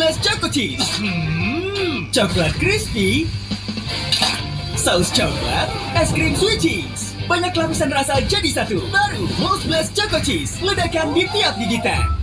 Blast Choco Cheese. Hmm, coklat crispy, saus coklat, es krim sweet cheese. Banyak lapisan rasa jadi satu. Baru Most Blast Choco Cheese. Ledakan di tiap gigitan.